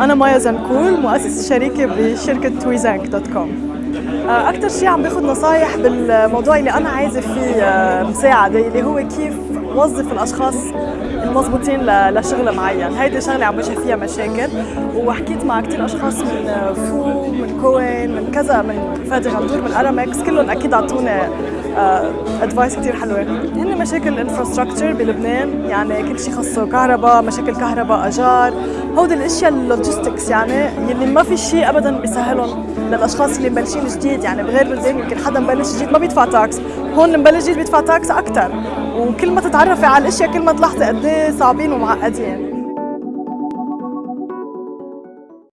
أنا مايا زنكول مؤسسة شريكة بشركة تويزانك dot com. أكثر شيء عم باخذ نصايح بالموضوع اللي أنا عايزة فيه آه، مساعدة اللي هو كيف وظف الأشخاص المضبوطين لشغل معين. هيدي شغلة عم بواجه فيها مشاكل وحكيت مع كثير أشخاص من آه، فو من كوين من كذا من فادي غندور من أرامكس كلهم أكيد أعطونا advice كثير حلوة. هن مشاكل ال infrastructure بلبنان يعني كل شيء خاصه كهرباء مشاكل كهرباء اجار هودي الأشياء ال logistics يعني يلي ما في شيء ابدا بيسهلهم للأشخاص اللي مبلشين جديد يعني بغير بلدان يمكن حدا مبلش جديد ما بيدفع tax هون مبلش جديد بيدفع tax أكثر وكل ما تتعرفي على الأشياء كل ما تلاحظي قد إيه صعبين ومعقدين.